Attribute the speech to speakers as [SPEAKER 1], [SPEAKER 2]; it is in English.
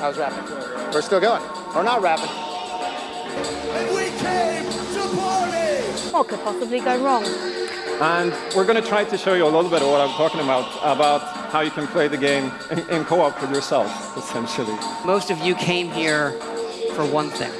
[SPEAKER 1] How's rapping? We're still going. We're not rapping.
[SPEAKER 2] And we came to party!
[SPEAKER 3] What could possibly go wrong?
[SPEAKER 4] And we're going to try to show you a little bit of what I'm talking about, about how you can play the game in, in co-op with yourself, essentially.
[SPEAKER 5] Most of you came here for one thing.